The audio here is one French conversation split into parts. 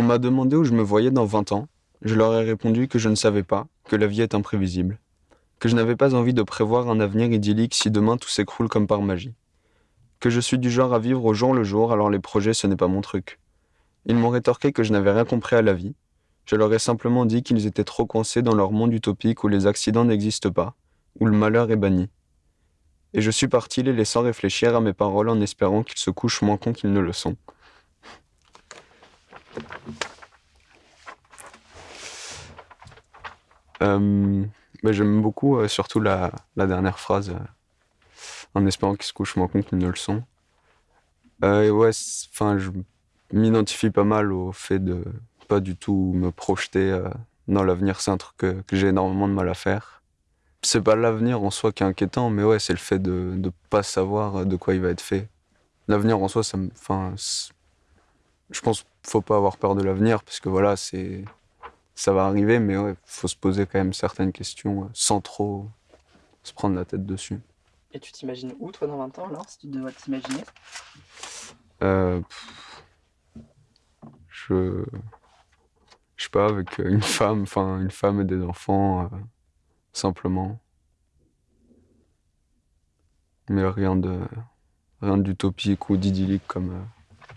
On m'a demandé où je me voyais dans 20 ans. Je leur ai répondu que je ne savais pas, que la vie est imprévisible, que je n'avais pas envie de prévoir un avenir idyllique si demain tout s'écroule comme par magie, que je suis du genre à vivre au jour le jour alors les projets ce n'est pas mon truc. Ils m'ont rétorqué que je n'avais rien compris à la vie. Je leur ai simplement dit qu'ils étaient trop coincés dans leur monde utopique où les accidents n'existent pas, où le malheur est banni. Et je suis parti les laissant réfléchir à mes paroles en espérant qu'ils se couchent moins cons qu'ils ne le sont. Euh, mais J'aime beaucoup euh, surtout la, dernière phrase, euh, en espérant qu'ils se couchent moins cons qu'ils ne le sont. Ouais, enfin, je m'identifie pas mal au fait de pas du tout me projeter dans l'avenir. C'est un truc que, j'ai énormément de mal à faire. C'est pas l'avenir en soi qui est inquiétant, mais ouais, c'est le fait de ne pas savoir de quoi il va être fait. L'avenir en soi, ça me, je pense faut pas avoir peur de l'avenir parce que voilà, c'est ça va arriver, mais ouais, faut se poser quand même certaines questions euh, sans trop se prendre la tête dessus. Et tu t'imagines où toi dans 20 ans alors, si tu devrais t'imaginer? Euh, Je je sais pas avec une femme, enfin une femme et des enfants euh, simplement. Mais rien de rien d'utopique ou d'idyllique comme euh,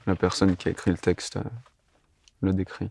la personne qui a écrit le texte euh, le décrit.